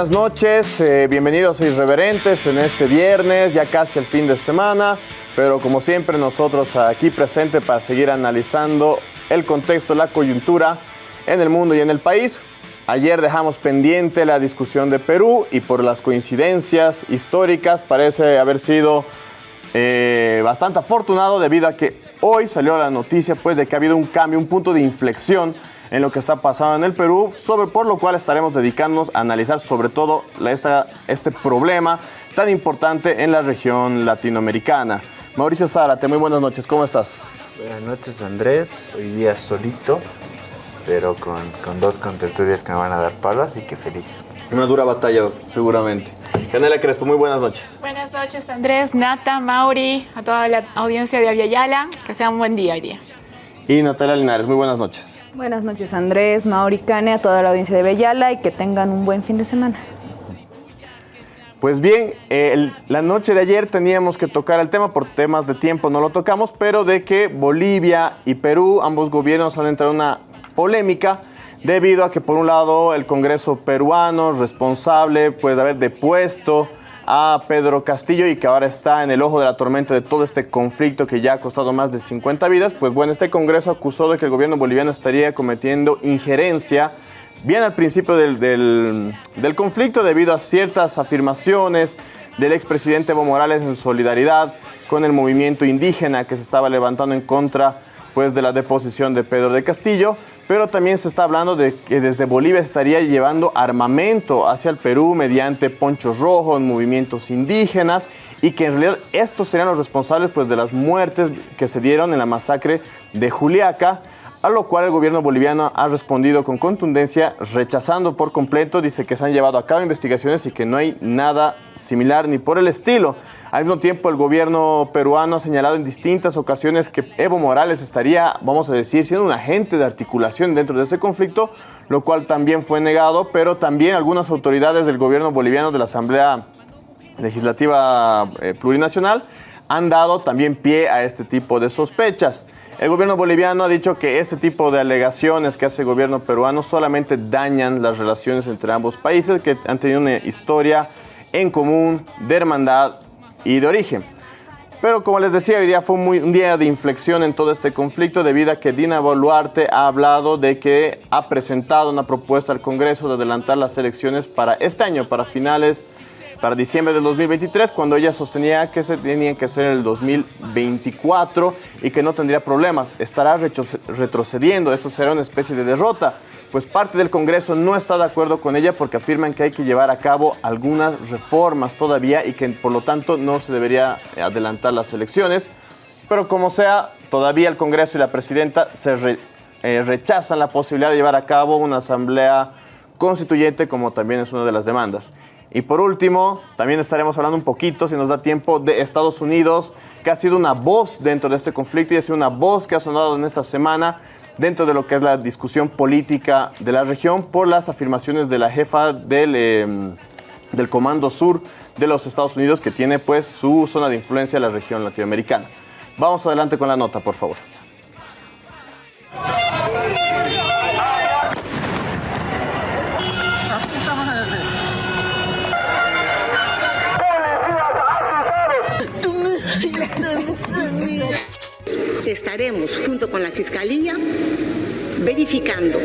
Buenas noches, eh, bienvenidos a Irreverentes en este viernes, ya casi el fin de semana, pero como siempre nosotros aquí presentes para seguir analizando el contexto, la coyuntura en el mundo y en el país. Ayer dejamos pendiente la discusión de Perú y por las coincidencias históricas parece haber sido eh, bastante afortunado debido a que hoy salió la noticia pues, de que ha habido un cambio, un punto de inflexión en lo que está pasando en el Perú, sobre, por lo cual estaremos dedicándonos a analizar sobre todo esta, este problema tan importante en la región latinoamericana. Mauricio Zárate, muy buenas noches, ¿cómo estás? Buenas noches Andrés, hoy día solito, pero con, con dos contertulias que me van a dar palo, así que feliz. Una dura batalla, seguramente. Canela Crespo, muy buenas noches. Buenas noches Andrés, Nata, Mauri, a toda la audiencia de Aviala, que sea un buen día hoy día. Y Natalia Linares, muy buenas noches. Buenas noches Andrés, Mauri Cane, a toda la audiencia de Bellala y que tengan un buen fin de semana. Pues bien, la noche de ayer teníamos que tocar el tema, por temas de tiempo no lo tocamos, pero de que Bolivia y Perú, ambos gobiernos han entrado en una polémica debido a que por un lado el Congreso peruano responsable puede haber depuesto a Pedro Castillo y que ahora está en el ojo de la tormenta de todo este conflicto que ya ha costado más de 50 vidas, pues bueno, este Congreso acusó de que el gobierno boliviano estaría cometiendo injerencia bien al principio del, del, conflicto debido a ciertas afirmaciones del expresidente Evo Morales en solidaridad con el movimiento indígena que se estaba levantando en contra pues, de la deposición de Pedro de Castillo pero también se está hablando de que desde Bolivia estaría llevando armamento hacia el Perú mediante ponchos rojos, movimientos indígenas y que en realidad estos serían los responsables pues, de las muertes que se dieron en la masacre de Juliaca, a lo cual el gobierno boliviano ha respondido con contundencia, rechazando por completo, dice que se han llevado a cabo investigaciones y que no hay nada similar ni por el estilo. Al mismo tiempo, el gobierno peruano ha señalado en distintas ocasiones que Evo Morales estaría, vamos a decir, siendo un agente de articulación dentro de ese conflicto, lo cual también fue negado, pero también algunas autoridades del gobierno boliviano de la Asamblea Legislativa eh, Plurinacional han dado también pie a este tipo de sospechas. El gobierno boliviano ha dicho que este tipo de alegaciones que hace el gobierno peruano solamente dañan las relaciones entre ambos países que han tenido una historia en común de hermandad y de origen. Pero como les decía, hoy día fue un día de inflexión en todo este conflicto debido a que Dina Boluarte ha hablado de que ha presentado una propuesta al Congreso de adelantar las elecciones para este año, para finales, para diciembre del 2023, cuando ella sostenía que se tenían que hacer en el 2024 y que no tendría problemas. Estará retrocediendo, esto será una especie de derrota pues parte del Congreso no está de acuerdo con ella porque afirman que hay que llevar a cabo algunas reformas todavía y que por lo tanto no se debería adelantar las elecciones. Pero como sea, todavía el Congreso y la presidenta se eh, rechazan la posibilidad de llevar a cabo una asamblea constituyente como también es una de las demandas. Y por último, también estaremos hablando un poquito, si nos da tiempo, de Estados Unidos, que ha sido una voz dentro de este conflicto y ha sido una voz que ha sonado en esta semana dentro de lo que es la discusión política de la región por las afirmaciones de la jefa del, em, del Comando Sur de los Estados Unidos que tiene pues su zona de influencia en la región latinoamericana. Vamos adelante con la nota, por favor. Estaremos junto con la Fiscalía verificando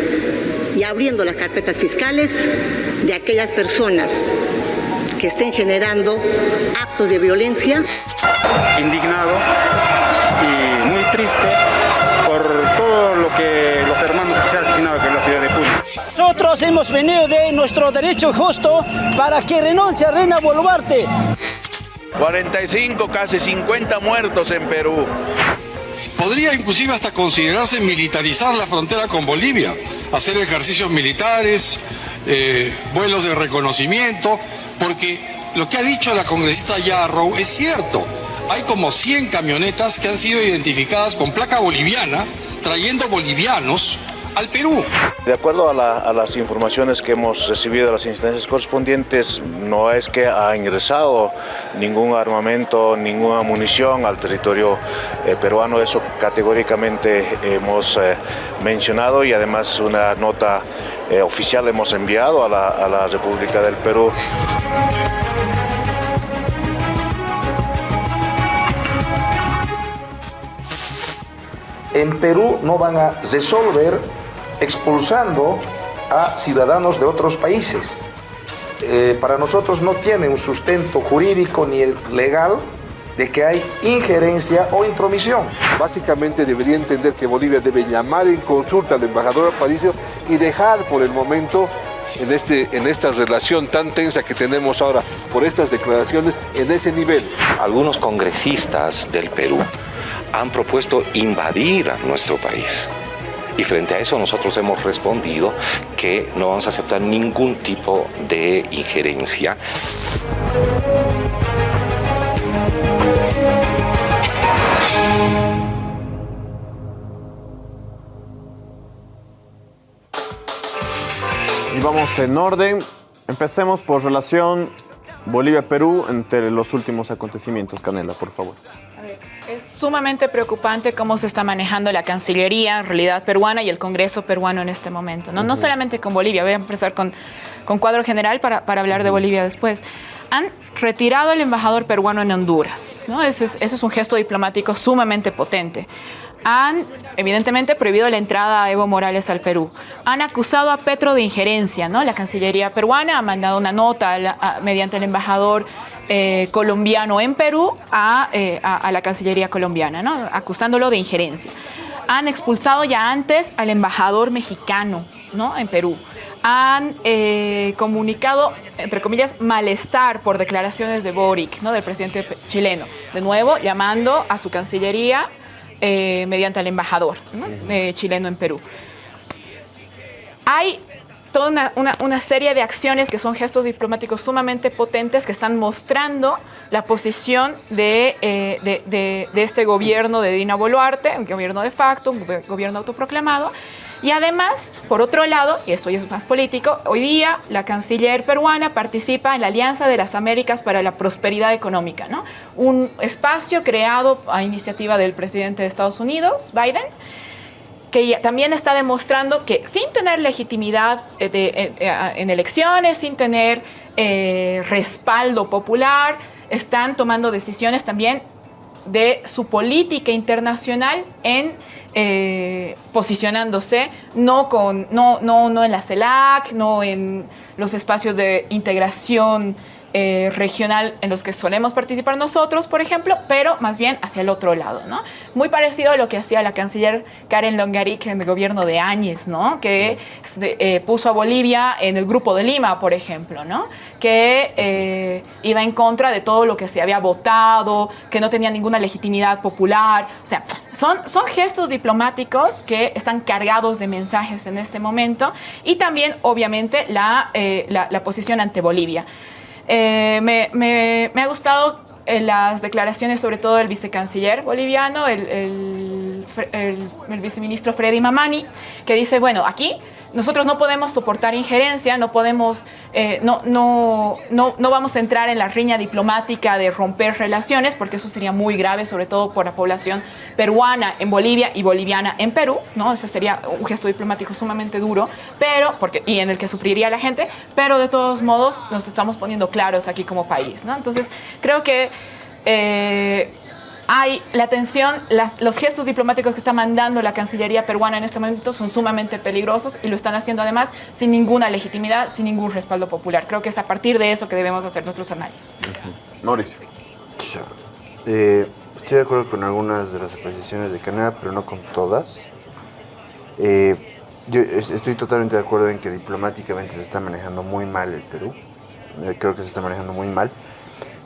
y abriendo las carpetas fiscales de aquellas personas que estén generando actos de violencia. Indignado y muy triste por todo lo que los hermanos que se han asesinado aquí en la ciudad de Puno. Nosotros hemos venido de nuestro derecho justo para que renuncie a Reina Boluarte. 45, casi 50 muertos en Perú. Podría inclusive hasta considerarse militarizar la frontera con Bolivia, hacer ejercicios militares, eh, vuelos de reconocimiento, porque lo que ha dicho la congresista Yarrow es cierto. Hay como 100 camionetas que han sido identificadas con placa boliviana, trayendo bolivianos al Perú. De acuerdo a, las informaciones que hemos recibido de las instancias correspondientes, no es que ha ingresado ningún armamento, ninguna munición al territorio eh, peruano, eso categóricamente hemos eh, mencionado y además una nota eh, oficial hemos enviado a la, a la República del Perú. En Perú no van a resolver expulsando a ciudadanos de otros países. Eh, para nosotros no tiene un sustento jurídico ni legal de que hay injerencia o intromisión. Básicamente debería entender que Bolivia debe llamar en consulta al embajador Aparicio y dejar por el momento en, este, en esta relación tan tensa que tenemos ahora por estas declaraciones en ese nivel. Algunos congresistas del Perú han propuesto invadir a nuestro país. Y frente a eso nosotros hemos respondido que no vamos a aceptar ningún tipo de injerencia. Y vamos en orden. Empecemos por relación Bolivia-Perú entre los últimos acontecimientos. Canela, por favor. Es sumamente preocupante cómo se está manejando la Cancillería, en realidad peruana, y el Congreso peruano en este momento. No, no solamente con Bolivia, voy a empezar con, con cuadro general para, para hablar de Bolivia después. Han retirado al embajador peruano en Honduras. ¿no? Ese, es, ese es un gesto diplomático sumamente potente han evidentemente prohibido la entrada a Evo Morales al Perú. Han acusado a Petro de injerencia, ¿no? La Cancillería peruana ha mandado una nota a la, a, mediante el embajador eh, colombiano en Perú a, eh, a, a, la Cancillería colombiana, ¿no? acusándolo de injerencia. Han expulsado ya antes al embajador mexicano ¿no? en Perú. Han eh, comunicado, entre comillas, malestar por declaraciones de Boric, ¿no? del presidente chileno. De nuevo, llamando a su Cancillería mediante al embajador ¿no? chileno en Perú. Hay toda una, una, una, serie de acciones que son gestos diplomáticos sumamente potentes que están mostrando la posición de, eh, de, de, de este gobierno de Dina Boluarte, un gobierno de facto, un gobierno autoproclamado, y además, por otro lado, y esto ya es más político, hoy día la canciller peruana participa en la Alianza de las Américas para la Prosperidad Económica, ¿no? un espacio creado a iniciativa del presidente de Estados Unidos, Biden, que también está demostrando que sin tener legitimidad de, de, de, en elecciones, sin tener eh, respaldo popular, están tomando decisiones también de su política internacional en eh, posicionándose no, con, no, no, no en la CELAC, no en los espacios de integración eh, regional en los que solemos participar nosotros, por ejemplo, pero más bien hacia el otro lado, ¿no? Muy parecido a lo que hacía la canciller Karen Longaric en el gobierno de Áñez, ¿no? Que eh, puso a Bolivia en el Grupo de Lima, por ejemplo, ¿no? Que eh, iba en contra de todo lo que se había votado, que no tenía ninguna legitimidad popular, o sea, son, son gestos diplomáticos que están cargados de mensajes en este momento y también, obviamente, la, la posición ante Bolivia. Eh, me, me, ha gustado eh, las declaraciones, sobre todo del vicecanciller boliviano, el, el, el, el viceministro Freddy Mamani, que dice, bueno, aquí nosotros no podemos soportar injerencia, no podemos, eh, no, no, no, no, vamos a entrar en la riña diplomática de romper relaciones, porque eso sería muy grave, sobre todo por la población peruana en Bolivia y boliviana en Perú, ¿no? Ese sería un gesto diplomático sumamente duro, pero, porque, y en el que sufriría la gente, pero de todos modos nos estamos poniendo claros aquí como país, ¿no? Entonces, creo que eh, hay la tensión, las, los gestos diplomáticos que está mandando la Cancillería peruana en este momento son sumamente peligrosos y lo están haciendo además sin ninguna legitimidad, sin ningún respaldo popular. Creo que es a partir de eso que debemos hacer nuestros análisis. Uh -huh. Mauricio. Eh, estoy de acuerdo con algunas de las apreciaciones de Canela, pero no con todas. Eh, yo estoy totalmente de acuerdo en que diplomáticamente se está manejando muy mal el Perú. Eh, creo que se está manejando muy mal.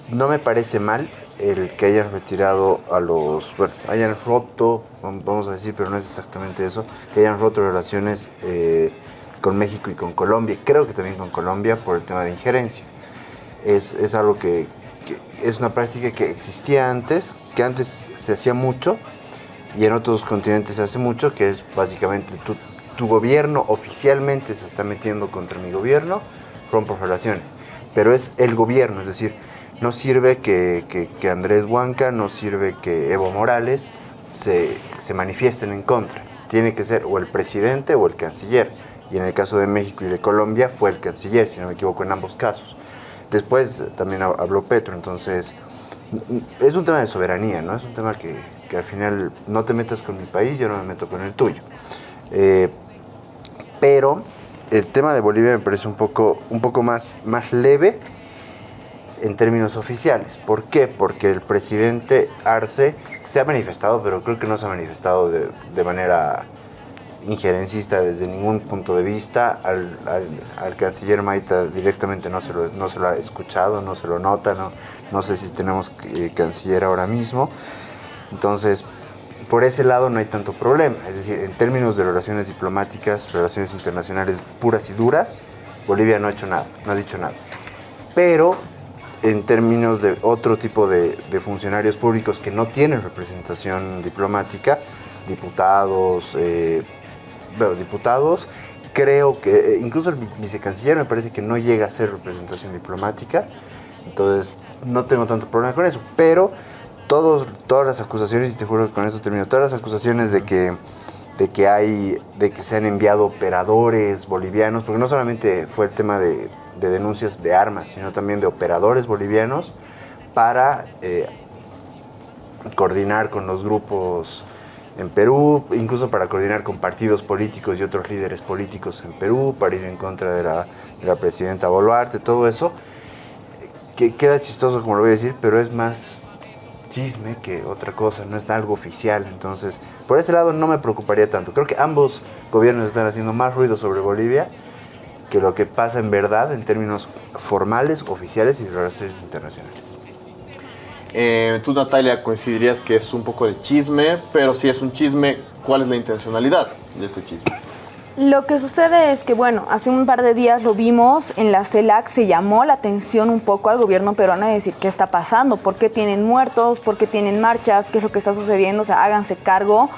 No me parece mal el que hayan retirado a los, bueno, hayan roto, vamos a decir, pero no es exactamente eso, que hayan roto relaciones eh, con México y con Colombia, creo que también con Colombia por el tema de injerencia. Es, es algo que, que, es una práctica que existía antes, que antes se hacía mucho y en otros continentes se hace mucho, que es básicamente tu, tu gobierno oficialmente se está metiendo contra mi gobierno, rompo relaciones, pero es el gobierno, es decir, no sirve que, que, Andrés Huanca, no sirve que Evo Morales se, se, manifiesten en contra. Tiene que ser o el presidente o el canciller. y en el caso de México y de Colombia fue el canciller, si no me equivoco, en ambos casos. Después también habló Petro, entonces es un tema de soberanía, ¿no? Es un tema que, que al final no te metas con mi país, yo no me meto con el tuyo. Eh, pero el tema de Bolivia me parece un poco, un poco más, más leve en términos oficiales. ¿Por qué? Porque el presidente Arce se ha manifestado, pero creo que no se ha manifestado de, de manera injerencista desde ningún punto de vista. Al, al, canciller Maita directamente no se, lo, no se lo ha escuchado, no se lo nota, no, no sé si tenemos eh, canciller ahora mismo. Entonces, por ese lado no hay tanto problema. Es decir, en términos de relaciones diplomáticas, relaciones internacionales puras y duras, Bolivia no ha hecho nada, no ha dicho nada. Pero en términos de otro tipo de, de funcionarios públicos que no tienen representación diplomática, diputados, eh, diputados, creo que eh, incluso el vicecanciller me parece que no llega a ser representación diplomática, entonces no tengo tanto problema con eso, pero todos, todas las acusaciones, y te juro que con eso termino, todas las acusaciones de que, de que hay, de que se han enviado operadores bolivianos, porque no solamente fue el tema de, de denuncias de armas, sino también de operadores bolivianos para eh, coordinar con los grupos en Perú, incluso para coordinar con partidos políticos y otros líderes políticos en Perú, para ir en contra de la, de la presidenta Boluarte, todo eso, que queda chistoso como lo voy a decir, pero es más chisme que otra cosa, no es algo oficial, entonces por ese lado no me preocuparía tanto. Creo que ambos gobiernos están haciendo más ruido sobre Bolivia que lo que pasa en verdad en términos formales, oficiales y de relaciones internacionales. Eh, tú, Natalia, coincidirías que es un poco de chisme, pero si es un chisme, ¿cuál es la intencionalidad de este chisme? Lo que sucede es que, bueno, hace un par de días lo vimos en la CELAC, se llamó la atención un poco al gobierno peruano a decir qué está pasando, por qué tienen muertos, por qué tienen marchas, qué es lo que está sucediendo, o sea, háganse cargo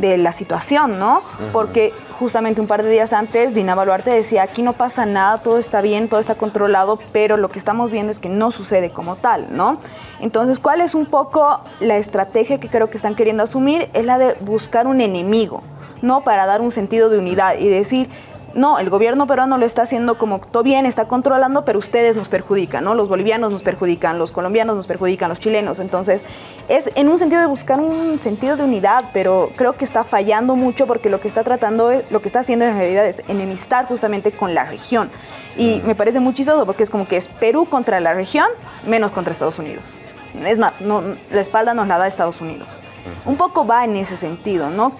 de la situación, ¿no? Porque justamente un par de días antes Dina Baluarte decía, aquí no pasa nada, todo está bien, todo está controlado, pero lo que estamos viendo es que no sucede como tal, ¿no? Entonces, ¿cuál es un poco la estrategia que creo que están queriendo asumir? Es la de buscar un enemigo, ¿no? Para dar un sentido de unidad y decir, no, el gobierno peruano lo está haciendo como todo bien, está controlando, pero ustedes nos perjudican, ¿no? Los bolivianos nos perjudican, los colombianos nos perjudican, los chilenos. Entonces, es en un sentido de buscar un sentido de unidad, pero creo que está fallando mucho porque lo que está tratando, lo que está haciendo en realidad es enemistar justamente con la región. Y me parece muy chistoso porque es como que es Perú contra la región, menos contra Estados Unidos. Es más, no, la espalda nos la da Estados Unidos. Un poco va en ese sentido, ¿no?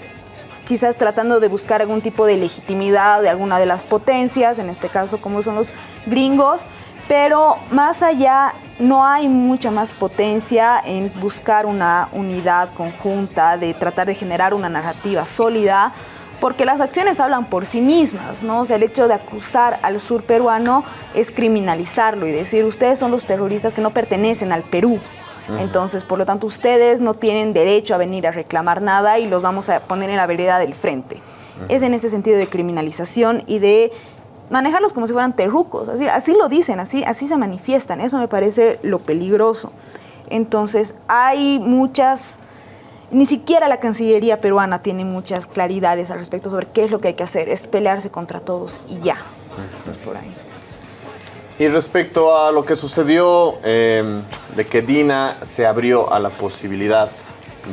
Quizás tratando de buscar algún tipo de legitimidad de alguna de las potencias, en este caso como son los gringos, pero más allá no hay mucha más potencia en buscar una unidad conjunta, de tratar de generar una narrativa sólida, porque las acciones hablan por sí mismas, ¿no? O sea, el hecho de acusar al sur peruano es criminalizarlo y decir, ustedes son los terroristas que no pertenecen al Perú, entonces, por lo tanto, ustedes no tienen derecho a venir a reclamar nada y los vamos a poner en la vereda del frente. Es en este sentido de criminalización y de manejarlos como si fueran terrucos. Así, así lo dicen, así, así se manifiestan. Eso me parece lo peligroso. Entonces, hay muchas... Ni siquiera la Cancillería peruana tiene muchas claridades al respecto sobre qué es lo que hay que hacer. Es pelearse contra todos y ya. Eso es por ahí. Y respecto a lo que sucedió eh, de que Dina se abrió a la posibilidad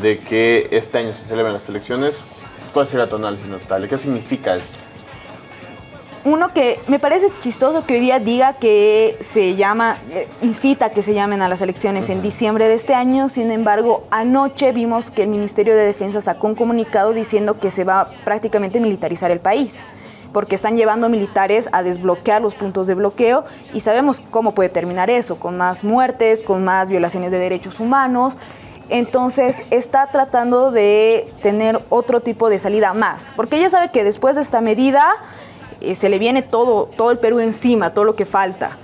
de que este año se celebren las elecciones, ¿cuál sería tu análisis, Natalia? ¿Qué significa esto? Uno que me parece chistoso que hoy día diga que se llama, eh, incita a que se llamen a las elecciones en diciembre de este año, sin embargo, anoche vimos que el Ministerio de Defensa sacó un comunicado diciendo que se va a prácticamente militarizar el país porque están llevando militares a desbloquear los puntos de bloqueo y sabemos cómo puede terminar eso, con más muertes, con más violaciones de derechos humanos. Entonces está tratando de tener otro tipo de salida más, porque ella sabe que después de esta medida eh, se le viene todo, todo el Perú encima, todo lo que falta.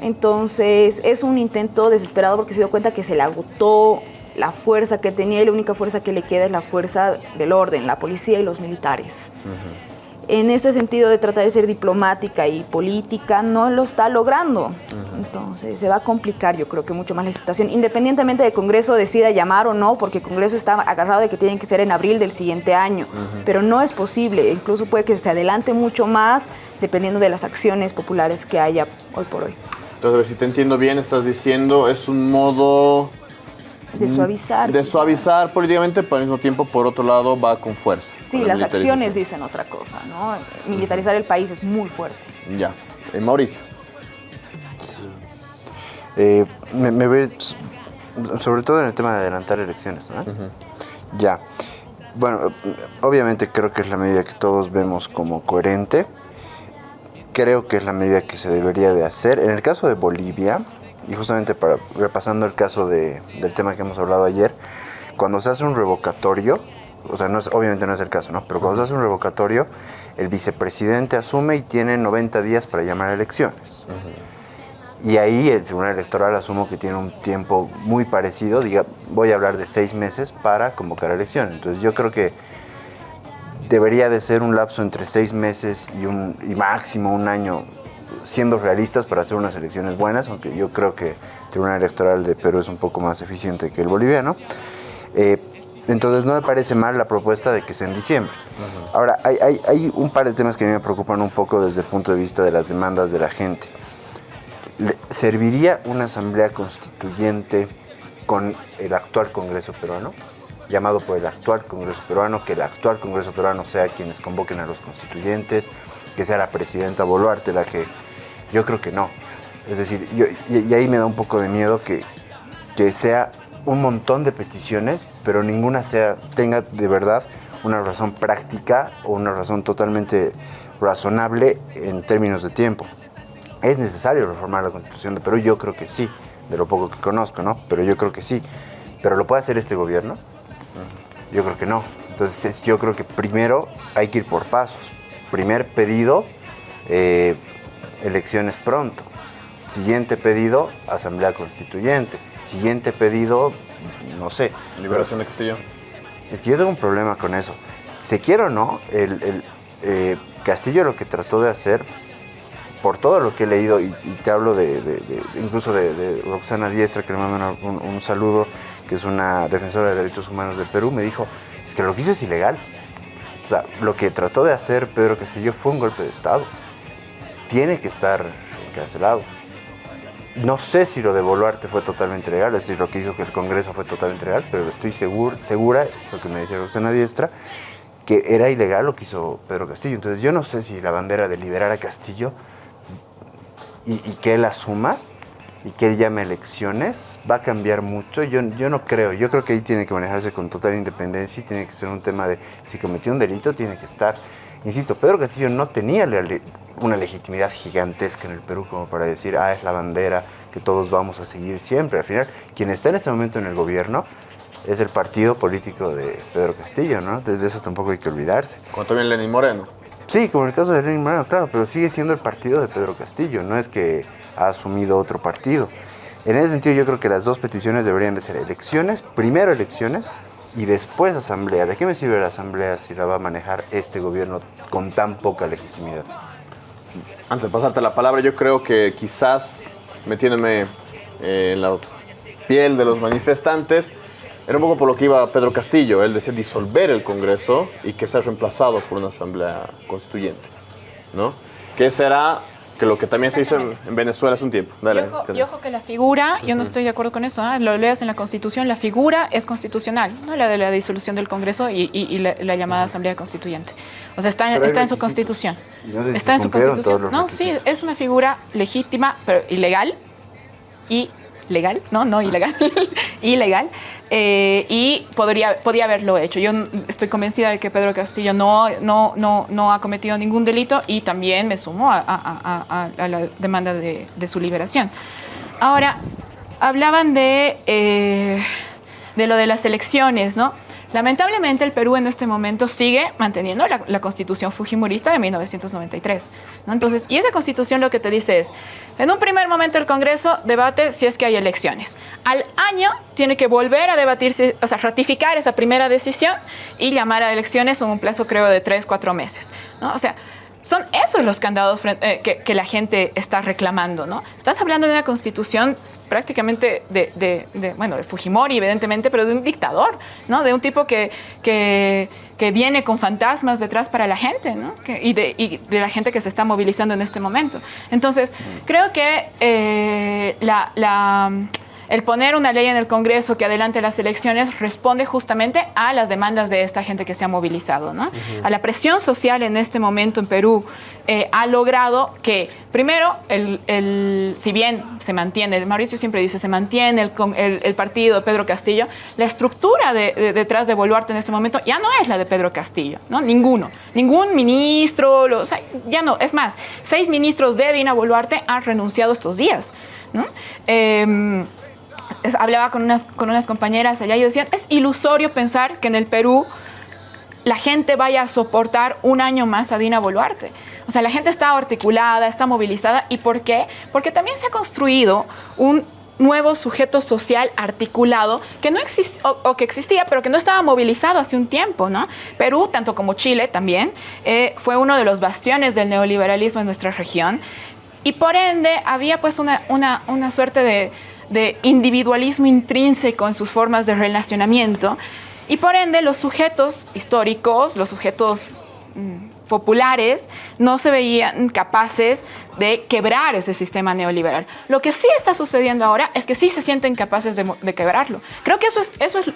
Entonces es un intento desesperado porque se dio cuenta que se le agotó la fuerza que tenía y la única fuerza que le queda es la fuerza del orden, la policía y los militares en este sentido de tratar de ser diplomática y política, no lo está logrando. Entonces se va a complicar yo creo que mucho más la situación, independientemente de Congreso decida llamar o no, porque el Congreso está agarrado de que tienen que ser en abril del siguiente año, pero no es posible, incluso puede que se adelante mucho más dependiendo de las acciones populares que haya hoy por hoy. Entonces, si te entiendo bien, estás diciendo es un modo De suavizar. de suavizar políticamente, pero al mismo tiempo, por otro lado, va con fuerza. Sí, con la las acciones dicen otra cosa, ¿no? Militarizar el país es muy fuerte. Ya. Eh, Mauricio. Eh, me, s- sobre todo en el tema de adelantar elecciones, ¿no? Ya. Bueno, obviamente creo que es la medida que todos vemos como coherente. Creo que es la medida que se debería de hacer. En el caso de Bolivia, y justamente para repasando el caso de- del tema que hemos hablado ayer, cuando se hace un revocatorio, o sea, no es- obviamente no es el caso, ¿no? Pero cuando se hace un revocatorio, el vicepresidente asume y tiene 90 días para llamar a elecciones. Y ahí el Tribunal Electoral asumo que tiene un tiempo muy parecido, diga, voy a hablar de seis meses para convocar elecciones. Entonces yo creo que debería de ser un lapso entre seis meses y, un, y máximo un año, siendo realistas para hacer unas elecciones buenas, aunque yo creo que el Tribunal Electoral de Perú es un poco más eficiente que el boliviano. Eh, entonces no me parece mal la propuesta de que sea en diciembre. Ahora, hay, hay- hay un par de temas que a mí me preocupan un poco desde el punto de vista de las demandas de la gente. ¿Serviría una asamblea constituyente con el actual Congreso peruano? Llamado por el actual Congreso peruano, que el actual Congreso peruano sea quienes convoquen a los constituyentes, que sea la presidenta Boluarte la que... Yo creo que no. Es decir, y ahí me da un poco de miedo que, que sea un montón de peticiones, pero ninguna sea, tenga de verdad una razón práctica o una razón totalmente razonable en términos de tiempo. ¿Es necesario reformar la Constitución de Perú? Yo creo que sí, de lo poco que conozco, ¿no? Pero yo creo que sí. ¿Pero lo puede hacer este gobierno? Yo creo que no. Entonces yo creo que primero hay que ir por pasos. Primer pedido, eh, elecciones pronto. Siguiente pedido, asamblea constituyente. Siguiente pedido, no sé. Liberación de Castillo. Es que yo tengo un problema con eso. Se quiere o no, el, el, eh, Castillo lo que trató de hacer, por todo lo que he leído, y, y te hablo de, de- de- incluso de, de Roxana Diestra, que le mando un, un saludo, que es una defensora de derechos humanos del Perú, me dijo, es que lo que hizo es ilegal. O sea, lo que trató de hacer Pedro Castillo fue un golpe de Estado. Tiene que estar encarcelado. No sé si lo de Boluarte fue totalmente legal, es decir, lo que hizo que el Congreso fue totalmente legal, pero estoy seguro, segura, lo que me decía Roxana Diestra, que era ilegal lo que hizo Pedro Castillo. Entonces yo no sé si la bandera de liberar a Castillo y, y que él asuma y que él llame elecciones va a cambiar mucho. Yo, yo no creo, yo creo que ahí tiene que manejarse con total independencia y tiene que ser un tema de si cometió un delito tiene que estar. Insisto, Pedro Castillo no tenía le- una legitimidad gigantesca en el Perú como para decir, ah, es la bandera que todos vamos a seguir siempre. Al final, quien está en este momento en el gobierno es el partido político de Pedro Castillo, ¿no? De de eso tampoco hay que olvidarse. Como también Lenín Moreno. Sí, como en el caso de Lenín Moreno, claro, pero sigue siendo el partido de Pedro Castillo, no es que ha asumido otro partido. En ese sentido yo creo que las dos peticiones deberían de ser elecciones, primero elecciones y después asamblea. ¿De qué me sirve la asamblea si la va a manejar este gobierno con tan poca legitimidad? Antes de pasarte la palabra, yo creo que quizás metiéndome eh, en la piel de los manifestantes, era un poco por lo que iba Pedro Castillo. Él decía disolver el Congreso y que sea reemplazado por una asamblea constituyente. ¿No? Que será que lo que también se hizo en, en Venezuela hace un tiempo. Dale. Y ojo, y ojo que la figura, yo no estoy de acuerdo con eso, ¿ah? lo leas en la Constitución, la figura es constitucional, no la de la disolución del Congreso y, y- y la, la llamada Asamblea Constituyente. O sea, está, en su. Constitución. No Está en su Constitución. No, sí, es una figura legítima, pero ilegal. Y legal, no, no ilegal, ilegal. eh, y podría, podía haberlo hecho. Yo estoy convencida de que Pedro Castillo no, no, no, no ha cometido ningún delito y también me sumo a, la demanda de, de su liberación. Ahora, hablaban de, eh, de lo de las elecciones, ¿no? Lamentablemente el Perú en este momento sigue manteniendo la, constitución fujimorista de 1993. ¿no? Entonces, y esa constitución lo que te dice es, en un primer momento el Congreso debate si es que hay elecciones. Al año tiene que volver a debatirse, o sea, ratificar esa primera decisión y llamar a elecciones en un plazo creo de tres, cuatro meses. ¿no? O sea, son esos los candados eh, que, que, la gente está reclamando, ¿no? Estás hablando de una constitución prácticamente de, de, bueno, de Fujimori, evidentemente, pero de un dictador, ¿no? De un tipo que, que, viene con fantasmas detrás para la gente, ¿no? y, de, y, de, la gente que se está movilizando en este momento. Entonces, creo que eh, la, la el poner una ley en el Congreso que adelante las elecciones responde justamente a las demandas de esta gente que se ha movilizado, ¿no? A la presión social en este momento en Perú eh, ha logrado que, primero, el, el, si bien se mantiene, Mauricio siempre dice, se mantiene el, el, el partido de Pedro Castillo, la estructura de, de, detrás de Boluarte en este momento ya no es la de Pedro Castillo, ¿no? Ninguno. Ningún ministro, lo, o sea, ya no. Es más, seis ministros de Dina Boluarte han renunciado estos días, ¿no? Eh, hablaba con unas, con unas compañeras allá y decían, es ilusorio pensar que en el Perú la gente vaya a soportar un año más a Dina Boluarte. O sea, la gente está articulada, está movilizada. ¿Y por qué? Porque también se ha construido un nuevo sujeto social articulado que no existe o, o, que existía pero que no estaba movilizado hace un tiempo, ¿no? Perú, tanto como Chile también, eh, fue uno de los bastiones del neoliberalismo en nuestra región y por ende había pues una, una, una suerte de, de individualismo intrínseco en sus formas de relacionamiento y por ende los sujetos históricos, los sujetos mmm, populares, no se veían capaces de quebrar ese sistema neoliberal. Lo que sí está sucediendo ahora es que sí se sienten capaces de, quebrarlo. Creo que eso es, eso es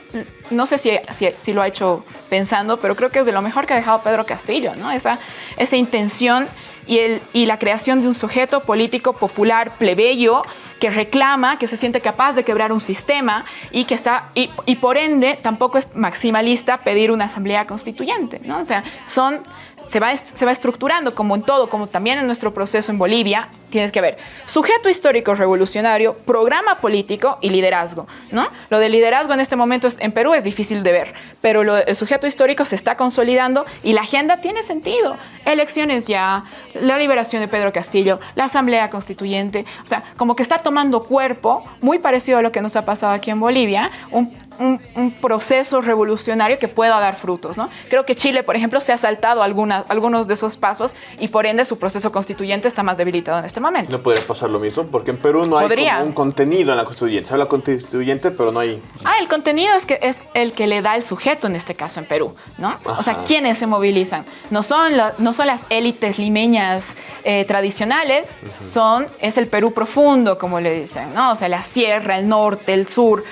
no sé si, si, si, lo ha hecho pensando, pero creo que es de lo mejor que ha dejado Pedro Castillo, ¿no? esa, esa intención y, el, y la creación de un sujeto político popular plebeyo que reclama, que se siente capaz de quebrar un sistema y que está, y, por ende tampoco es maximalista pedir una asamblea constituyente, ¿no? O sea, son, se va, se va estructurando como en todo, como también en nuestro proceso en Bolivia, tienes que ver sujeto histórico revolucionario, programa político y liderazgo, ¿no? Lo de liderazgo en este momento en Perú es difícil de ver, pero lo, el sujeto histórico se está consolidando y la agenda tiene sentido. Elecciones ya, la liberación de Pedro Castillo, la asamblea constituyente, o sea, como que está tomando cuerpo, muy parecido a lo que nos ha pasado aquí en Bolivia, un, un, un proceso revolucionario que pueda dar frutos, ¿no? Creo que Chile, por ejemplo, se ha saltado algunas, algunos de esos pasos y por ende su proceso constituyente está más debilitado en este momento. No podría pasar lo mismo, porque en Perú no hay un contenido en la constituyente. Se habla constituyente, pero no hay... Ah, el contenido es, que es el que le da el sujeto en este caso en Perú, ¿no? Ajá. O sea, ¿quiénes se movilizan? No son, la, no son las élites limeñas eh, tradicionales, uh -huh. son, es el Perú profundo, como le dicen, ¿no? O sea, la sierra, el norte, el sur.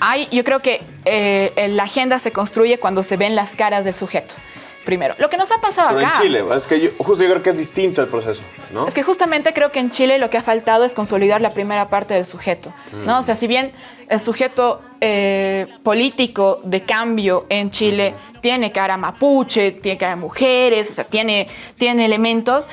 Hay, yo creo que eh, la agenda se construye cuando se ven las caras del sujeto primero. Lo que nos ha pasado Pero acá. en Chile, es que yo, justo yo creo que es distinto el proceso, ¿no? Es que justamente creo que en Chile lo que ha faltado es consolidar la primera parte del sujeto, mm. ¿no? O sea, si bien el sujeto eh, político de cambio en Chile tiene cara mapuche, tiene cara mujeres, o sea, tiene, tiene elementos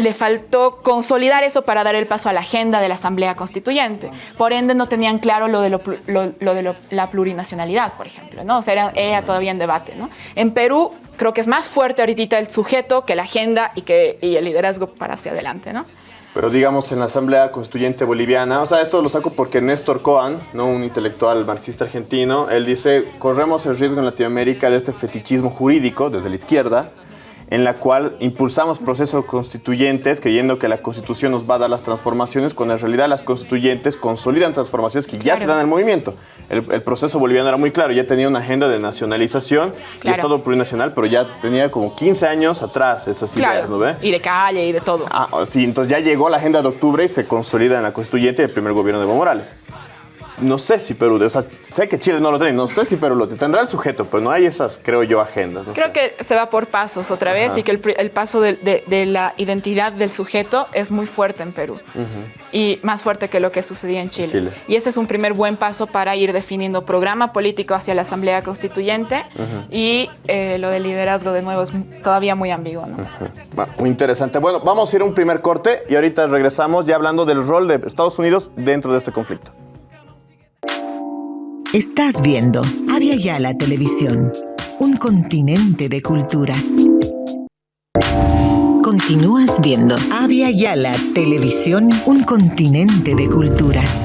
le faltó consolidar eso para dar el paso a la agenda de la Asamblea Constituyente. Por ende, no tenían claro lo de, lo, de la plurinacionalidad, por ejemplo, ¿no? O sea, era, era, todavía en debate, ¿no? En Perú, creo que es más fuerte ahorita el sujeto que la agenda y, que, y el liderazgo para hacia adelante, ¿no? Pero digamos en la Asamblea Constituyente Boliviana, o sea, esto lo saco porque Néstor Coan, ¿no? un intelectual marxista argentino, él dice, corremos el riesgo en Latinoamérica de este fetichismo jurídico desde la izquierda, en la cual impulsamos procesos constituyentes creyendo que la constitución nos va a dar las transformaciones, cuando en realidad las constituyentes consolidan transformaciones que ya claro. se dan en el movimiento. El, el, proceso boliviano era muy claro, ya tenía una agenda de nacionalización claro. y Estado plurinacional, pero ya tenía como 15 años atrás esas claro. ideas, ¿no ve? Y de calle y de todo. Ah, sí, entonces ya llegó la agenda de octubre y se consolida en la constituyente del primer gobierno de Evo Morales no sé si Perú, o sea, sé que Chile no lo tiene, no sé si Perú lo tendrá el sujeto, pero no hay esas, creo yo, agendas. No creo sé. que se va por pasos otra vez Ajá. y que el, el paso de, de, de, la identidad del sujeto es muy fuerte en Perú uh -huh. y más fuerte que lo que sucedía en Chile. Chile. Y ese es un primer buen paso para ir definiendo programa político hacia la Asamblea Constituyente uh -huh. y eh, lo del liderazgo de nuevo es todavía muy ambiguo. ¿no? Uh -huh. Muy interesante. Bueno, vamos a ir a un primer corte y ahorita regresamos ya hablando del rol de Estados Unidos dentro de este conflicto. Estás viendo Avia Yala Televisión, un continente de culturas. Continúas viendo Avia Yala Televisión, un continente de culturas.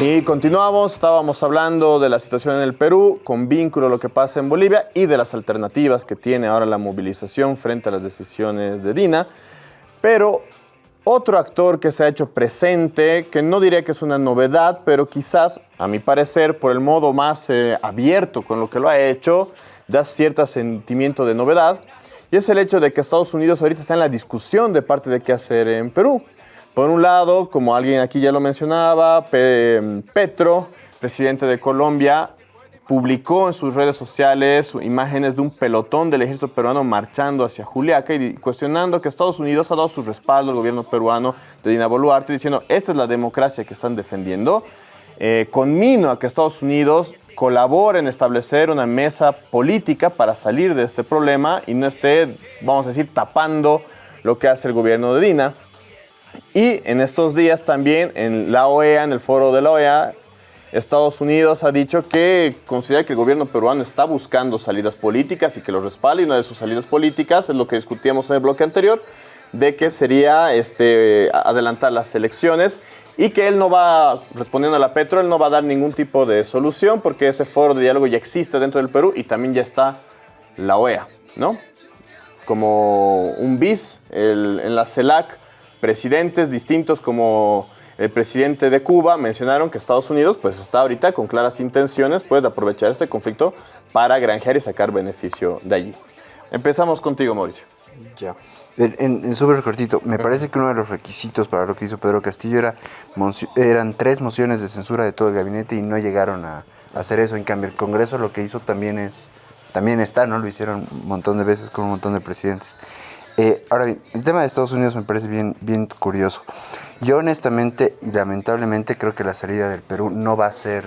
Y continuamos, estábamos hablando de la situación en el Perú, con vínculo a lo que pasa en Bolivia y de las alternativas que tiene ahora la movilización frente a las decisiones de Dina. Pero otro actor que se ha hecho presente, que no diría que es una novedad, pero quizás, a mi parecer, por el modo más eh, abierto con lo que lo ha hecho, da cierto sentimiento de novedad, y es el hecho de que Estados Unidos ahorita está en la discusión de parte de qué hacer en Perú. Por un lado, como alguien aquí ya lo mencionaba, Petro, presidente de Colombia, publicó en sus redes sociales imágenes de un pelotón del ejército peruano marchando hacia Juliaca y cuestionando que Estados Unidos ha dado su respaldo al gobierno peruano de Dina Boluarte, diciendo, esta es la democracia que están defendiendo. Eh, conmino a que Estados Unidos colabore en establecer una mesa política para salir de este problema y no esté, vamos a decir, tapando lo que hace el gobierno de Dina. Y en estos días también en la OEA, en el foro de la OEA, Estados Unidos ha dicho que considera que el gobierno peruano está buscando salidas políticas y que lo respalda. Y una de sus salidas políticas es lo que discutíamos en el bloque anterior, de que sería este, adelantar las elecciones y que él no va, respondiendo a la Petro, él no va a dar ningún tipo de solución porque ese foro de diálogo ya existe dentro del Perú y también ya está la OEA, ¿no? Como un bis en la CELAC presidentes distintos como el presidente de Cuba mencionaron que Estados Unidos pues está ahorita con claras intenciones pues, de aprovechar este conflicto para granjear y sacar beneficio de allí. Empezamos contigo, Mauricio. Ya. En, súper cortito, me parece que uno de los requisitos para lo que hizo Pedro Castillo era eran tres mociones de censura de todo el gabinete y no llegaron a, hacer eso. En cambio, el Congreso lo que hizo también es, también está, ¿no? Lo hicieron un montón de veces con un montón de presidentes. Eh, ahora bien, el tema de Estados Unidos me parece bien, bien curioso. Yo honestamente y lamentablemente creo que la salida del Perú no va a ser,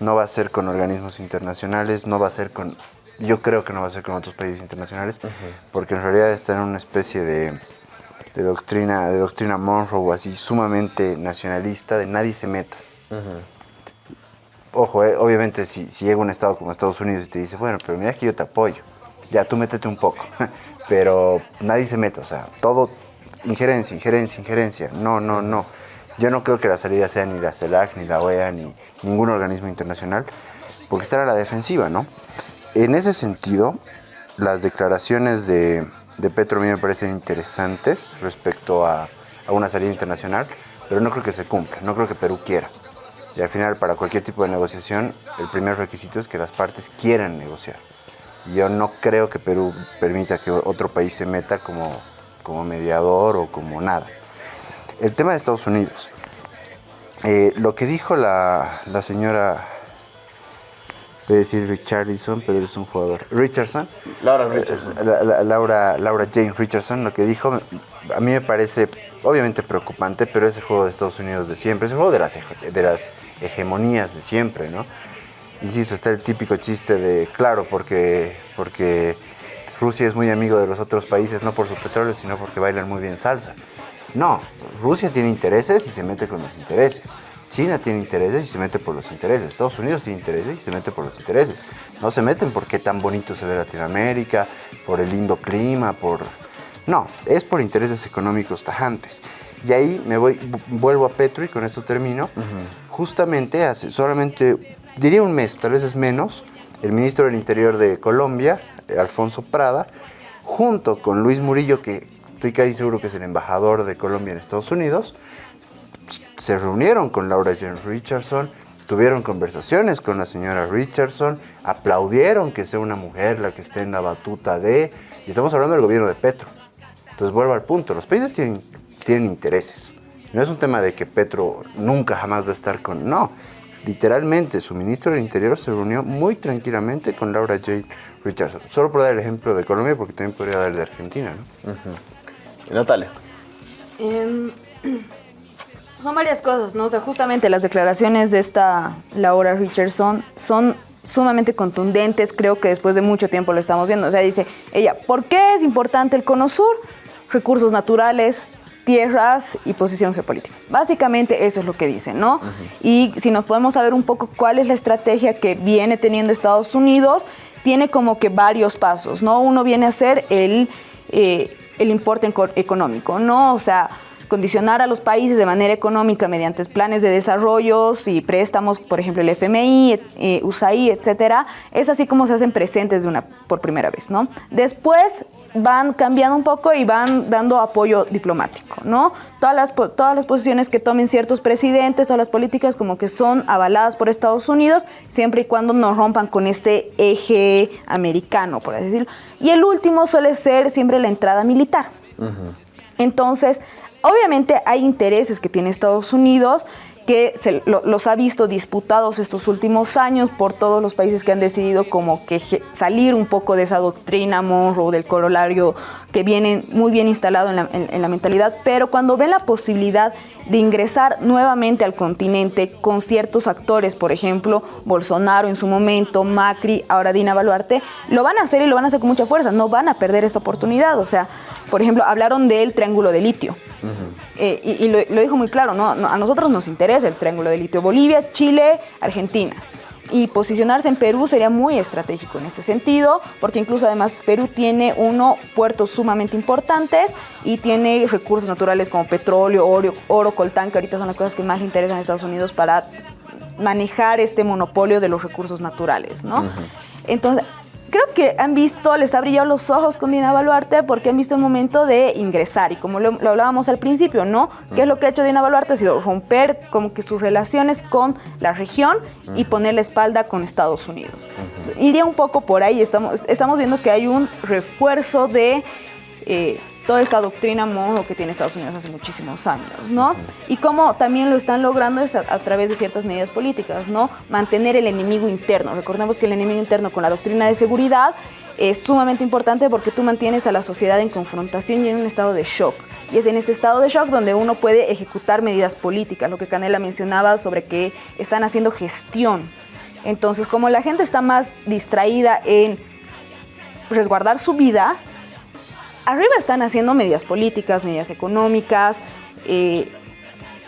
no va a ser con organismos internacionales, no va a ser con, yo creo que no va a ser con otros países internacionales, porque en realidad está en una especie de, doctrina, de doctrina Monroe así sumamente nacionalista, de nadie se meta. Ojo, eh, obviamente si, si llega un estado como Estados Unidos y te dice, bueno, pero mira que yo te apoyo, ya tú métete un poco. pero nadie se mete, o sea, todo injerencia, injerencia, injerencia. No, no, no. Yo no creo que la salida sea ni la CELAC, ni la OEA, ni ningún organismo internacional, porque estar a la defensiva, ¿no? En ese sentido, las declaraciones de, Petro a mí me parecen interesantes respecto a, a una salida internacional, pero no creo que se cumpla, no creo que Perú quiera. Y al final, para cualquier tipo de negociación, el primer requisito es que las partes quieran negociar. Yo no creo que Perú permita que otro país se meta como, como mediador o como nada. El tema de Estados Unidos. Eh, lo que dijo la, señora, voy a decir Richardson, pero es un jugador. Richardson. Laura eh, Richardson. Laura, Laura Jane Richardson, lo que dijo, a mí me parece obviamente preocupante, pero es el juego de Estados Unidos de siempre, es el juego de las, de las hegemonías de siempre, ¿no? Insisto, está el típico chiste de, claro, porque, porque Rusia es muy amigo de los otros países, no por su petróleo, sino porque bailan muy bien salsa. No, Rusia tiene intereses y se mete con los intereses. China tiene intereses y se mete por los intereses. Estados Unidos tiene intereses y se mete por los intereses. No se meten porque tan bonito se ve Latinoamérica, por el lindo clima, por... No, es por intereses económicos tajantes. Y ahí me voy, vuelvo a Petro y con esto termino. Justamente hace solamente diría un mes, tal vez es menos, el ministro del Interior de Colombia, Alfonso Prada, junto con Luis Murillo, que estoy casi seguro que es el embajador de Colombia en Estados Unidos, se reunieron con Laura Jane Richardson, tuvieron conversaciones con la señora Richardson, aplaudieron que sea una mujer la que esté en la batuta de... Y estamos hablando del gobierno de Petro. Entonces vuelvo al punto, los países tienen, tienen intereses. No es un tema de que Petro nunca jamás va a estar con... No, literalmente su ministro del Interior se reunió muy tranquilamente con Laura J. Richardson. Solo por dar el ejemplo de Colombia, porque también podría dar el de Argentina. ¿no? Natalia. Em, son varias cosas, ¿no? O sea, justamente las declaraciones de esta Laura Richardson son sumamente contundentes, creo que después de mucho tiempo lo estamos viendo. O sea, dice ella, ¿por qué es importante el Cono Sur? Recursos naturales, tierras y posición geopolítica. Básicamente eso es lo que dicen, ¿no? Y si nos podemos saber un poco cuál es la estrategia que viene teniendo Estados Unidos, tiene como que varios pasos, ¿no? Uno viene a ser el, eh, el importe económico, ¿no? O sea, condicionar a los países de manera económica mediante planes de desarrollos y préstamos, por ejemplo el FMI, eh, USAID, etcétera, es así como se hacen presentes de una por primera vez, ¿no? Después van cambiando un poco y van dando apoyo diplomático, ¿no? Todas las, todas las posiciones que tomen ciertos presidentes, todas las políticas como que son avaladas por Estados Unidos, siempre y cuando no rompan con este eje americano, por así decirlo. Y el último suele ser siempre la entrada militar. Entonces, obviamente hay intereses que tiene Estados Unidos que se, los ha visto disputados estos últimos años por todos los países que han decidido como que salir un poco de esa doctrina morro del corolario que viene muy bien instalado en la, en la mentalidad, pero cuando ven la posibilidad de ingresar nuevamente al continente con ciertos actores, por ejemplo, Bolsonaro en su momento, Macri, ahora Dina Baluarte, lo van a hacer y lo van a hacer con mucha fuerza, no van a perder esta oportunidad. O sea, por ejemplo, hablaron del triángulo de litio. Eh, y, lo, dijo muy claro, ¿no? A nosotros nos interesa el triángulo de litio. Bolivia, Chile, Argentina. Y posicionarse en Perú sería muy estratégico en este sentido, porque incluso además Perú tiene uno puertos sumamente importantes y tiene recursos naturales como petróleo, oro, oro coltán, que ahorita son las cosas que más le interesan a Estados Unidos para manejar este monopolio de los recursos naturales, ¿no? Entonces, creo que han visto, les ha brillado los ojos con Dina Baluarte porque han visto el momento de ingresar. Y como lo, hablábamos al principio, ¿no? ¿Qué es lo que ha hecho Dina Baluarte? Ha sido romper como que sus relaciones con la región y poner la espalda con Estados Unidos. iría un poco por ahí. Estamos, estamos viendo que hay un refuerzo de... Eh, toda esta doctrina mono que tiene Estados Unidos hace muchísimos años, ¿no? Y cómo también lo están logrando es a, través de ciertas medidas políticas, ¿no? Mantener el enemigo interno. Recordemos que el enemigo interno con la doctrina de seguridad es sumamente importante porque tú mantienes a la sociedad en confrontación y en un estado de shock. Y es en este estado de shock donde uno puede ejecutar medidas políticas, lo que Canela mencionaba sobre que están haciendo gestión. Entonces, como la gente está más distraída en resguardar su vida, arriba están haciendo medidas políticas, medidas económicas, eh,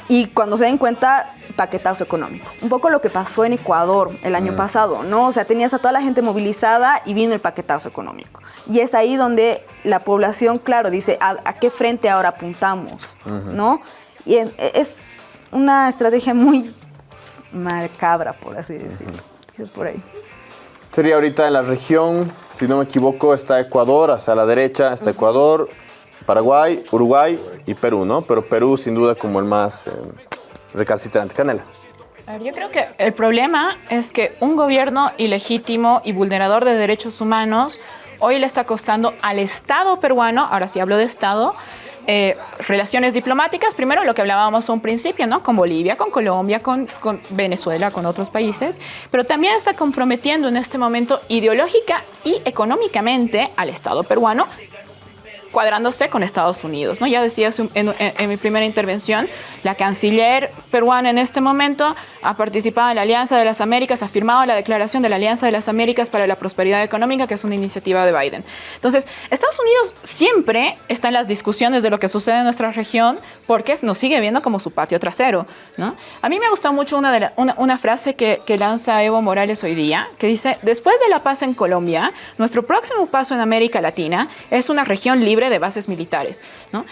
y cuando se den cuenta, paquetazo económico. Un poco lo que pasó en Ecuador el año mm. pasado, ¿no? O sea, tenías a toda la gente movilizada y vino el paquetazo económico. Y es ahí donde la población, claro, dice, ¿a, qué frente ahora apuntamos? ¿No? Y es, una estrategia muy macabra, por así decirlo. Es por ahí. Sería ahorita en la región si no me equivoco, está Ecuador, hacia la derecha está Ecuador, Paraguay, Uruguay y Perú, ¿no? Pero Perú sin duda como el más eh, recalcitrante. Canela. Yo creo que el problema es que un gobierno ilegítimo y vulnerador de derechos humanos hoy le está costando al Estado peruano, ahora sí hablo de Estado, eh, relaciones diplomáticas, primero lo que hablábamos a un principio, ¿no? Con Bolivia, con Colombia, con, con, Venezuela, con otros países, pero también está comprometiendo en este momento ideológica y económicamente al Estado peruano cuadrándose con Estados Unidos. ¿no? Ya decía en, mi primera intervención, la canciller peruana en este momento ha participado en la Alianza de las Américas, ha firmado la declaración de la Alianza de las Américas para la Prosperidad Económica, que es una iniciativa de Biden. Entonces, Estados Unidos siempre está en las discusiones de lo que sucede en nuestra región porque nos sigue viendo como su patio trasero. ¿no? A mí me gusta mucho una, de una, frase que, que lanza Evo Morales hoy día, que dice, después de la paz en Colombia, nuestro próximo paso en América Latina es una región libre de bases militares. ¿no?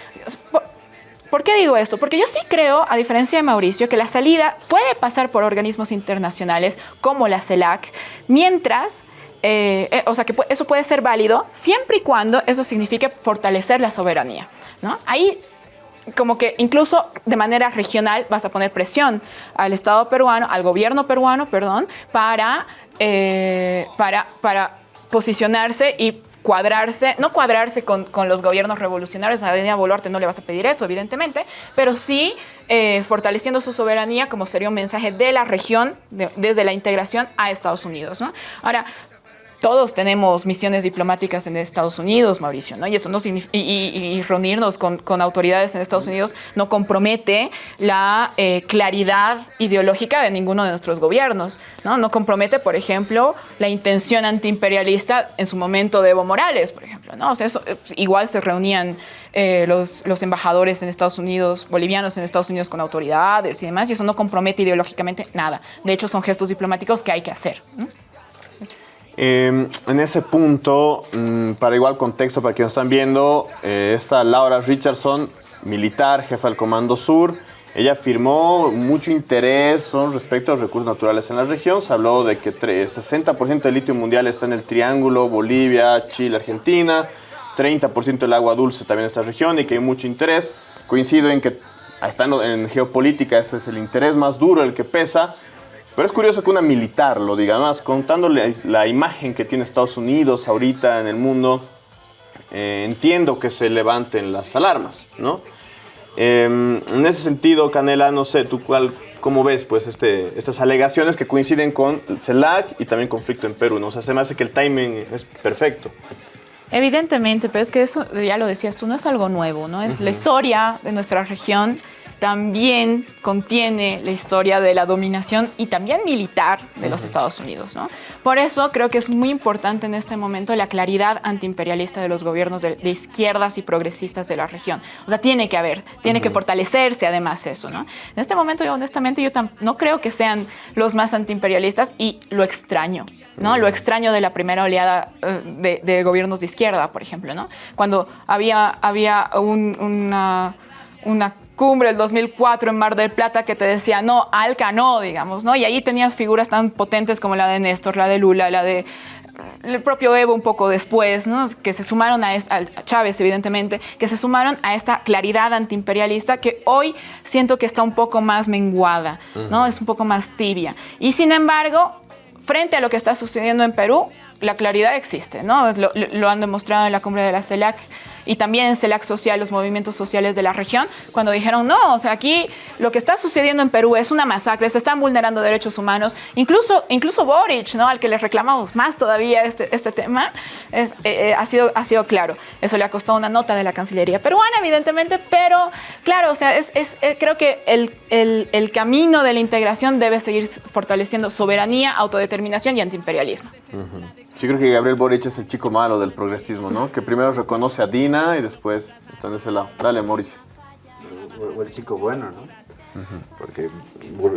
¿Por, qué digo esto? Porque yo sí creo, a diferencia de Mauricio, que la salida puede pasar por organismos internacionales como la CELAC, mientras eh, eh, o sea que eso puede ser válido siempre y cuando eso signifique fortalecer la soberanía. ¿no? Ahí como que incluso de manera regional vas a poner presión al Estado peruano, al gobierno peruano, perdón, para, eh, para, para posicionarse y cuadrarse, no cuadrarse con, los gobiernos revolucionarios, a Daniel Boluarte no le vas a pedir eso, evidentemente, pero sí eh, fortaleciendo su soberanía como sería un mensaje de la región, desde la integración a Estados Unidos. ¿no? Ahora, todos tenemos misiones diplomáticas en Estados Unidos, Mauricio, ¿no? Y eso no y, reunirnos con, autoridades en Estados Unidos no compromete la eh, claridad ideológica de ninguno de nuestros gobiernos, ¿no? No compromete, por ejemplo, la intención antiimperialista en su momento de Evo Morales, por ejemplo, ¿no? O sea, eso, igual se reunían eh, los, embajadores en Estados Unidos, bolivianos en Estados Unidos con autoridades y demás, y eso no compromete ideológicamente nada. De hecho, son gestos diplomáticos que hay que hacer. Em, en ese punto, mm, para igual contexto, para quienes están viendo, eh, Laura Richardson militar, jefa del Comando Sur. Ella afirmó mucho interés respecto a los recursos naturales en la región. Se habló de que tre- 60% del litio mundial está en el Triángulo, Bolivia, Chile, Argentina. 30% del agua dulce también en esta región y que hay mucho interés. Coincido en que en, en geopolítica ese es el interés más duro, el que pesa. Pero es curioso que una militar lo diga, más contándole la imagen que tiene Estados Unidos ahorita en el mundo, eh, entiendo que se levanten las alarmas, ¿no? Eh, en ese sentido, Canela, no sé, ¿tú cuál, cómo ves pues, este, estas alegaciones que coinciden con el CELAC y también conflicto en Perú? ¿no? O sea, se me hace que el timing es perfecto. Evidentemente, pero es que eso, ya lo decías tú, no es algo nuevo, ¿no? Es la historia de nuestra región también contiene la historia de la dominación y también militar de los Estados Unidos, ¿no? Por eso creo que es muy importante en este momento la claridad antiimperialista de los gobiernos de, de izquierdas y progresistas de la región. O sea, tiene que haber, tiene que fortalecerse además eso, ¿no? En este momento, yo honestamente, yo no creo que sean los más antiimperialistas y lo extraño, ¿no? Lo extraño de la primera oleada eh, de, de gobiernos de izquierda, por ejemplo, ¿no? Cuando había, había un- una, una cumbre del 2004 en Mar del Plata que te decía, no, Alca no, digamos, ¿no? Y ahí tenías figuras tan potentes como la de Néstor, la de Lula, la de el propio Evo un poco después, ¿no? que se sumaron a, es- a Chávez, evidentemente, que se sumaron a esta claridad antiimperialista que hoy siento que está un poco más menguada, ¿no? es un poco más tibia. Y sin embargo, frente a lo que está sucediendo en Perú, la claridad existe, ¿no? Lo, han demostrado en la cumbre de la CELAC y también en CELAC Social, los movimientos sociales de la región, cuando dijeron, no, o sea, aquí lo que está sucediendo en Perú es una masacre, se están vulnerando derechos humanos, incluso, incluso Boric, ¿no? Al que le reclamamos más todavía este, este tema, eh, eh, ha, sido, ha sido claro. Eso le ha costado una nota de la Cancillería peruana, evidentemente, pero claro, o sea, es, es- eh, creo que el- el camino de la integración debe seguir fortaleciendo soberanía, autodeterminación y antiimperialismo. Sí, creo que Gabriel Boric es el chico malo del progresismo, ¿no? Que primero reconoce a Dina y después está en ese lado. Dale, Mauricio. O, o el chico bueno, ¿no? Porque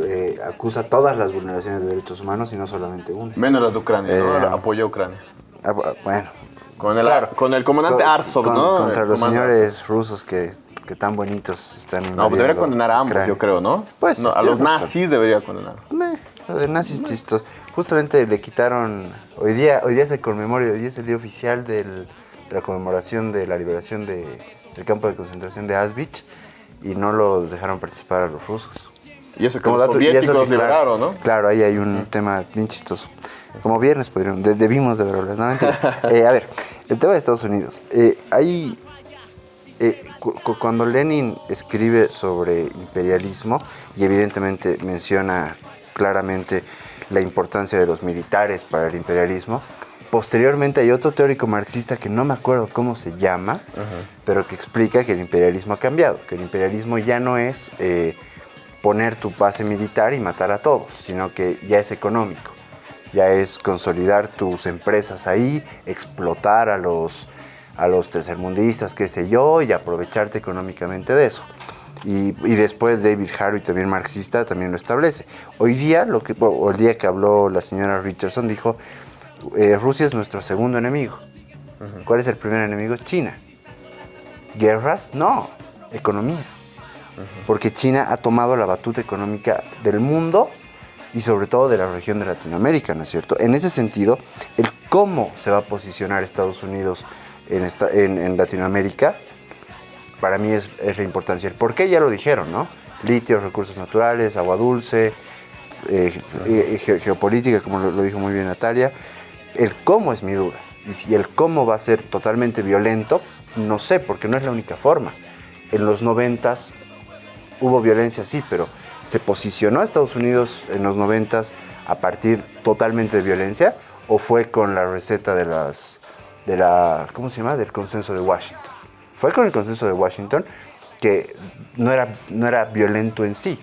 eh, acusa todas las vulneraciones de derechos humanos y no solamente una. Menos las de Ucrania, ¿no? Eh, Apoyó a Ucrania. Ah, bu- bueno. Con el, Claro. con el comandante Con- Arsov, con- ¿no? Contra El los comandante señores rusos que, que tan bonitos están No, pues debería condenar a ambos, yo creo, ¿no? Pues sí, No, a los nazis debería condenar. Meh, Lo de nazis chistoso. Justamente le quitaron. Hoy día, hoy día se conmemora, hoy día es el día oficial del- de la conmemoración de la liberación de- del campo de concentración de Auschwitz y no los dejaron participar a los rusos. Y eso que Como los dato- y eso soviéticos que, claro, liberaron, ¿no? Claro, ahí hay un tema bien chistoso. Como viernes podríamos, de- debimos de hablado. No. Eh, a ver, el tema de Estados Unidos. Eh, hay eh, cu- cuando Lenin escribe sobre imperialismo, y evidentemente menciona claramente la importancia de los militares para el imperialismo, posteriormente hay otro teórico marxista que no me acuerdo cómo se llama, pero que explica que el imperialismo ha cambiado, que el imperialismo ya no es eh, poner tu base militar y matar a todos, sino que ya es económico, ya es consolidar tus empresas ahí, explotar a los, a los tercermundistas, qué sé yo, y aprovecharte económicamente de eso. Y, y después David Harvey, también marxista, también lo establece. Hoy día, lo que, o el día que habló la señora Richardson, dijo, eh, Rusia es nuestro segundo enemigo. ¿Cuál es el primer enemigo? China. ¿Guerras? No, economía. Porque China ha tomado la batuta económica del mundo y sobre todo de la región de Latinoamérica, ¿no es cierto? En ese sentido, el cómo se va a posicionar Estados Unidos en, esta- en- en Latinoamérica, para mí es, es la importancia. El por qué ya lo dijeron, ¿no? Litio, recursos naturales, agua dulce, eh, eh, ge- geopolítica, como lo, lo dijo muy bien Natalia. El cómo es mi duda. Y si el cómo va a ser totalmente violento, no sé, porque no es la única forma. En los noventas hubo violencia, sí, pero ¿se posicionó a Estados Unidos en los noventas a partir totalmente de violencia? ¿O fue con la receta de las, de la, ¿cómo se llama? Del consenso de Washington. Fue con el consenso de Washington que no era, no era violento en sí,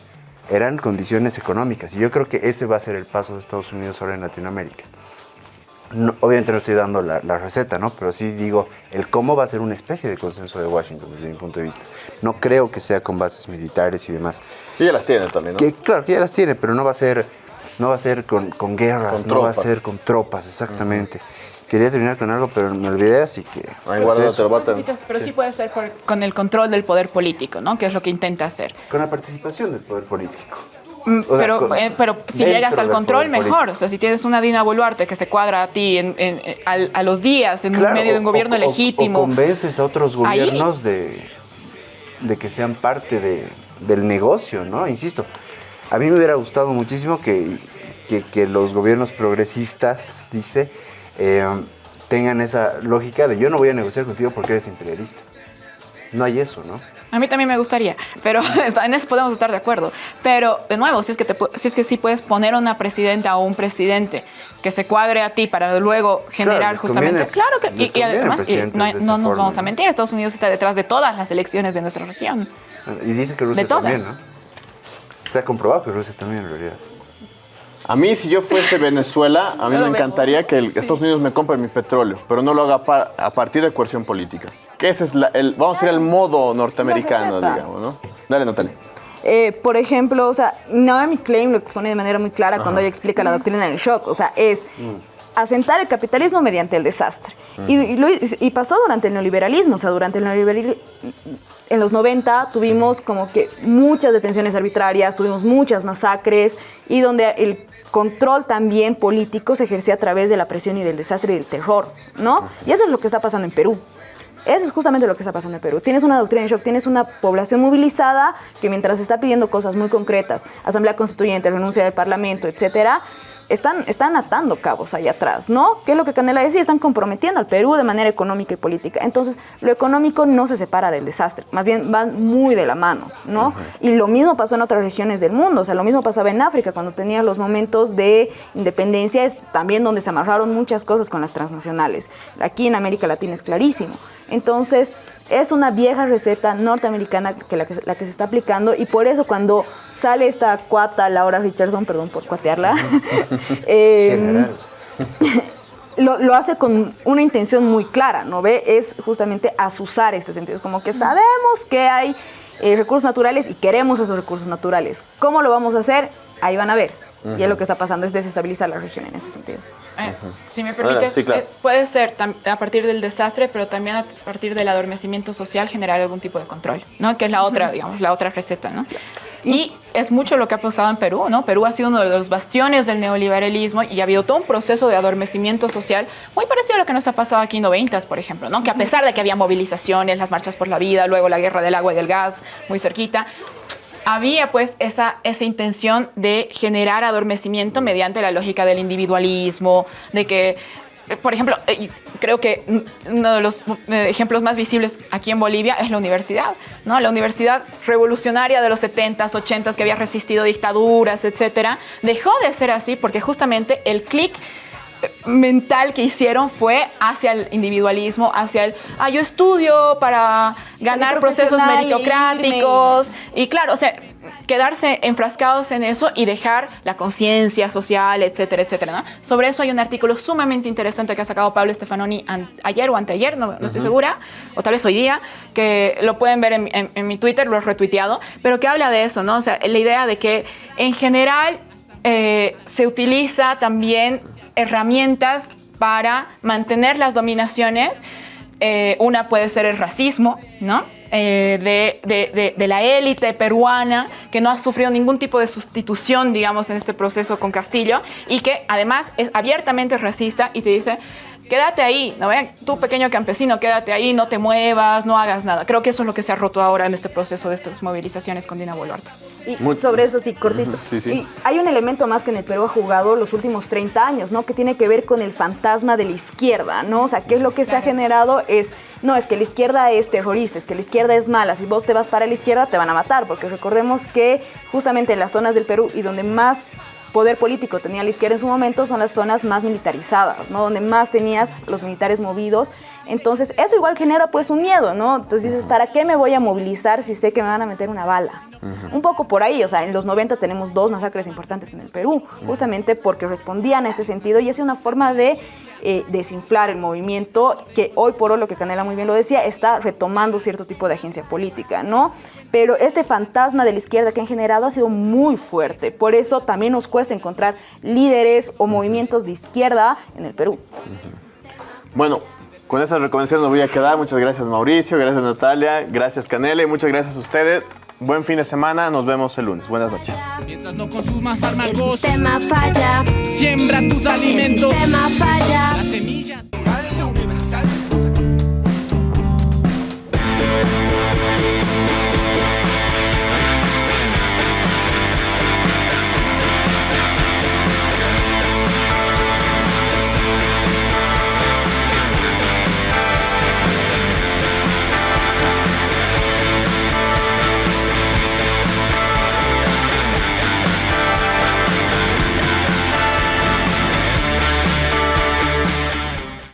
eran condiciones económicas. Y yo creo que ese va a ser el paso de Estados Unidos ahora en Latinoamérica. No- obviamente no estoy dando la, la receta, ¿no? Pero sí digo, el cómo va a ser una especie de consenso de Washington desde mi punto de vista. No creo que sea con bases militares y demás. Sí, ya las tiene también, ¿no? Que claro, que ya las tiene, pero no va a ser, no va a ser con, con guerras, Con no va a ser con tropas, exactamente. Quería terminar con algo, pero me olvidé, así que... Ahí pues guarda eso. otro pero sí. puede ser por- con el control del poder político, ¿no? Que es lo que intenta hacer. Con la participación del poder político. Mm, O sea, pero, con- eh, pero si llegas al control, mejor. político. O sea, si tienes una Dina Boluarte que se cuadra a ti en, en- en- al- a los días, en Claro, medio de un gobierno o- o- legítimo. O convences a otros Ahí. gobiernos de, de que sean parte de- del negocio, ¿no? Insisto, a mí me hubiera gustado muchísimo que, que- que los gobiernos progresistas, dice, eh, tengan esa lógica de yo no voy a negociar contigo porque eres imperialista. No hay eso, ¿no? A mí también me gustaría, pero en eso podemos estar de acuerdo. Pero, de nuevo, si es que, te si es que sí puedes poner a una presidenta o un presidente que se cuadre a ti para luego generar les justamente... conviene- claro que... Y, y además, y no, no nos vamos a mentir, Estados Unidos está detrás de todas las elecciones de nuestra región. Y dice que Rusia De todas. también, ¿no? Está comprobado que Rusia también, en realidad. A mí, si yo fuese Venezuela, a mí No me encantaría que el- Estados Unidos me compre mi petróleo, pero no lo haga pa- a partir de coerción política. Que ese es la- el, vamos a ir al modo norteamericano, digamos, ¿no? Dale, Natalia. Eh, por ejemplo, o sea, Naomi Klein lo expone de manera muy clara cuando ella explica la doctrina del shock. O sea, es asentar el capitalismo mediante el desastre. Y, y lo- y pasó durante el neoliberalismo. O sea, durante el neoliberalismo, en los 90 tuvimos como que muchas detenciones arbitrarias, tuvimos muchas masacres y donde el control también político se ejercía a través de la presión y del desastre y del terror, ¿no? Y eso es lo que está pasando en Perú. Eso es justamente lo que está pasando en Perú. Tienes una doctrina de shock, tienes una población movilizada que mientras está pidiendo cosas muy concretas, asamblea constituyente, renuncia del parlamento, etcétera, están, están atando cabos ahí atrás, ¿no? ¿Qué es lo que Canela decía? Están comprometiendo al Perú de manera económica y política. Entonces, lo económico no se separa del desastre, más bien van muy de la mano, ¿no? Y lo mismo pasó en otras regiones del mundo, o sea, lo mismo pasaba en África cuando tenías los momentos de independencia, es también donde se amarraron muchas cosas con las transnacionales. Aquí en América Latina es clarísimo. Entonces, es una vieja receta norteamericana que la, que la que se está aplicando y por eso cuando sale esta cuata, Laura Richardson, perdón por cuatearla, eh, lo, lo hace con una intención muy clara, ¿no ve? Es justamente asusar este sentido. Es como que sabemos que hay eh, recursos naturales y queremos esos recursos naturales. ¿Cómo lo vamos a hacer? Ahí van a ver. Y es lo que está pasando, es desestabilizar la región en ese sentido. Eh, si me Ahora, permites, sí, claro. eh, puede ser a partir del desastre, pero también a partir del adormecimiento social generar algún tipo de control, ¿no? Que es la otra, digamos, la otra receta, ¿no? Y es mucho lo que ha pasado en Perú, ¿no? Perú ha sido uno de los bastiones del neoliberalismo y ha habido todo un proceso de adormecimiento social muy parecido a lo que nos ha pasado aquí en 90, por ejemplo, ¿no? Que a pesar de que había movilizaciones, las marchas por la vida, luego la guerra del agua y del gas, muy cerquita, había pues esa, esa intención de generar adormecimiento mediante la lógica del individualismo, de que, eh, por ejemplo, eh, creo que uno de los eh, ejemplos más visibles aquí en Bolivia es la universidad, ¿no? La universidad revolucionaria de los 70s, 80s que había resistido dictaduras, etcétera, dejó de ser así porque justamente el clic mental que hicieron fue hacia el individualismo, hacia el, ah, yo estudio para ganar procesos meritocráticos y claro, o sea, quedarse enfrascados en eso y dejar la conciencia social, etcétera, etcétera. ¿no? Sobre eso hay un artículo sumamente interesante que ha sacado Pablo Stefanoni an- ayer o anteayer, no, no estoy segura, o tal vez hoy día, que lo pueden ver en, en- en mi Twitter, lo he retuiteado, pero que habla de eso, ¿no? O sea, la idea de que en general eh, se utiliza también herramientas para mantener las dominaciones. Eh, una puede ser el racismo, ¿no? Eh, de, de- de- de la élite peruana que no ha sufrido ningún tipo de sustitución, digamos, en este proceso con Castillo y que además es abiertamente racista y te dice, quédate ahí, ¿no? Vean, tú pequeño campesino, quédate ahí, no te muevas, no hagas nada. Creo que eso es lo que se ha roto ahora en este proceso de estas movilizaciones con Dina Boluarte. Y Muy- sobre eso sí, cortito. Sí, sí. Y hay un elemento más que en el Perú ha jugado los últimos 30 años, ¿no? Que tiene que ver con el fantasma de la izquierda, ¿no? O sea, ¿qué es lo que se ha generado? Es, no, es que la izquierda es terrorista, es que la izquierda es mala. Si vos te vas para la izquierda, te van a matar, porque recordemos que justamente en las zonas del Perú y donde más poder político tenía la izquierda en su momento son las zonas más militarizadas, ¿no? Donde más tenías los militares movidos. Entonces, eso igual genera pues un miedo, ¿no? Entonces dices, ¿para qué me voy a movilizar si sé que me van a meter una bala? Un poco por ahí, o sea, en los 90 tenemos dos masacres importantes en el Perú, justamente porque respondían a este sentido y es una forma de eh, desinflar el movimiento que hoy por hoy, lo que Canela muy bien lo decía, está retomando cierto tipo de agencia política, ¿no? Pero este fantasma de la izquierda que han generado ha sido muy fuerte, por eso también nos cuesta encontrar líderes o movimientos de izquierda en el Perú. Bueno, con esas recomendaciones me voy a quedar. Muchas gracias Mauricio, gracias Natalia, gracias Canela y muchas gracias a ustedes. Buen fin de semana, nos vemos el lunes. Buenas noches. Mientras no consumas fármacos, el sistema falla. Siembra tus alimentos. El sistema falla. Las semillas.